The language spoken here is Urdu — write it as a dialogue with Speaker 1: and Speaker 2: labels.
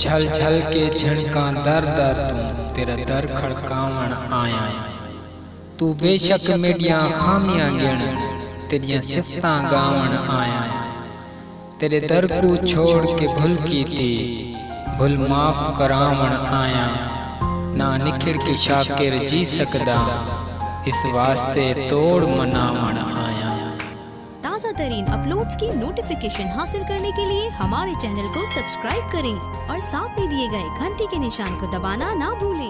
Speaker 1: چھل چھل کے جھنکاں در در تو تیرا در کھڑکاون آیا تو بے شک میڈیاں خامیاں گن تیریاں سفتاں گاون آیا تیرے در کو چھوڑ کے بھل کی تھی بھل معاف کراون آیا نہ نکھڑ کے شاکر جی سکدا اس واسطے توڑ مناون آیا
Speaker 2: تازہ ترین اپلوڈز کی نوٹیفیکیشن حاصل کرنے کے لیے ہمارے چینل کو سبسکرائب کریں اور ساتھ میں دیے گئے گھنٹی کے نشان کو دبانا نہ بھولیں۔